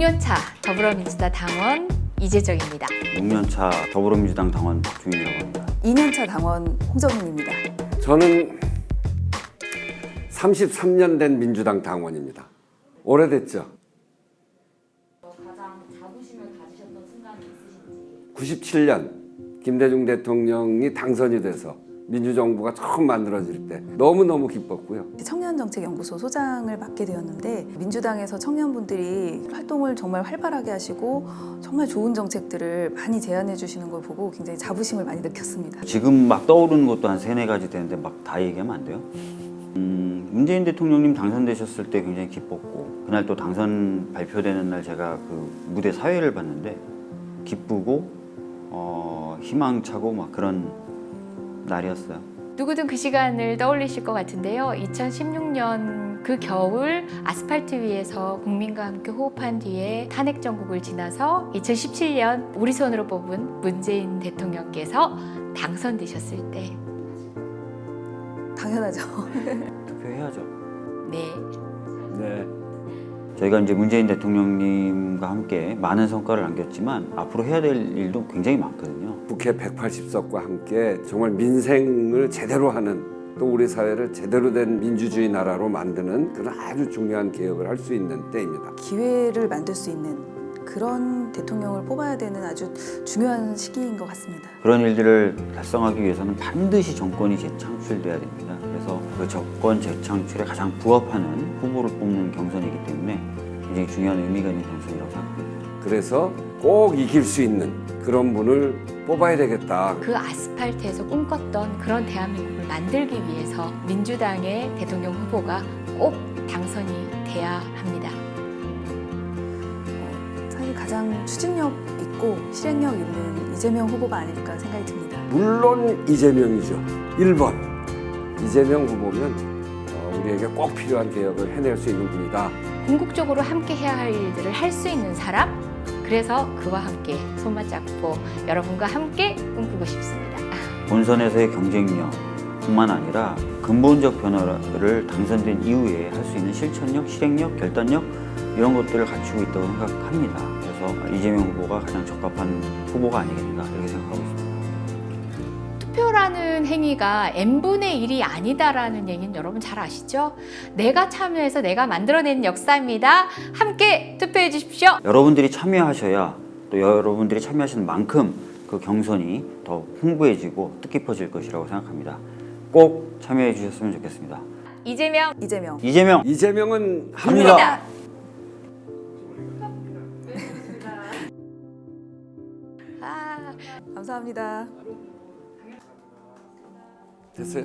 6년차 더불어민주당 당원 이재정입니다. 6년차 더불어민주당 당원 박주민이라고 합니다. 2년차 당원 홍정민입니다. 저는 33년 된 민주당 당원입니다. 오래됐죠? 가장 자부심을 가지셨던 순간이 있으신지 97년 김대중 대통령이 당선이 돼서 민주정부가 처음 만들어질 때 너무너무 기뻤고요. 청년정책연구소 소장을 맡게 되었는데 민주당에서 청년분들이 활동을 정말 활발하게 하시고 정말 좋은 정책들을 많이 제안해 주시는 걸 보고 굉장히 자부심을 많이 느꼈습니다. 지금 막 떠오르는 것도 한 세네 가지 되는데 막 다 얘기하면 안 돼요. 음, 문재인 대통령님 당선되셨을 때 굉장히 기뻤고 그날 또 당선 발표되는 날 제가 그 무대 사회를 봤는데 기쁘고 어, 희망차고 막 그런 날이었어요. 누구든 그 시간을 떠올리실 것 같은데요. 2016년 그 겨울 아스팔트 위에서 국민과 함께 호흡한 뒤에 탄핵 정국을 지나서 2017년 우리 손으로 뽑은 문재인 대통령께서 당선되셨을 때 당연하죠. 투표해야죠. 네, 네. 저희가 이제 문재인 대통령님과 함께 많은 성과를 남겼지만 앞으로 해야 될 일도 굉장히 많거든요. 국회 180석과 함께 정말 민생을 제대로 하는 또 우리 사회를 제대로 된 민주주의 나라로 만드는 그런 아주 중요한 개혁을 할 수 있는 때입니다. 기회를 만들 수 있는 그런 대통령을 뽑아야 되는 아주 중요한 시기인 것 같습니다. 그런 일들을 달성하기 위해서는 반드시 정권이 재창출돼야 됩니다. 그래서 그 정권 재창출에 가장 부합하는 후보를 뽑는 경선이기 때문에 굉장히 중요한 의미가 있는 경선이라고 생각합니다. 그래서 꼭 이길 수 있는 그런 분을 뽑아야 되겠다. 그 아스팔트에서 꿈꿨던 그런 대한민국을 만들기 위해서 민주당의 대통령 후보가 꼭 당선이 돼야 합니다. 사실 가장 추진력 있고 실행력 있는 이재명 후보가 아닐까 생각이 듭니다. 물론 이재명이죠. 1번 이재명 후보면 어, 우리에게 꼭 필요한 개혁을 해낼 수 있는 분이다. 궁극적으로 함께 해야 할 일들을 할 수 있는 사람 그래서 그와 함께 손맞잡고 여러분과 함께 꿈꾸고 싶습니다. 본선에서의 경쟁력뿐만 아니라 근본적 변화를 당선된 이후에 할 수 있는 실천력, 실행력, 결단력 이런 것들을 갖추고 있다고 생각합니다. 그래서 이재명 후보가 가장 적합한 후보가 아니겠는가 이렇게 생각하고 있습니다. 투표라는 행위가 n분의 1이 아니다라는 얘기는 여러분 잘 아시죠? 내가 참여해서 내가 만들어낸 역사입니다. 함께 투표해 주십시오. 여러분들이 참여하셔야 또 여러분들이 참여하시는 만큼 그 경선이 더 풍부해지고 뜻깊어질 것이라고 생각합니다. 꼭 참여해 주셨으면 좋겠습니다. 이재명 이재명 이재명 이재명은 합니다. 합니다. 아, 감사합니다. 됐어요?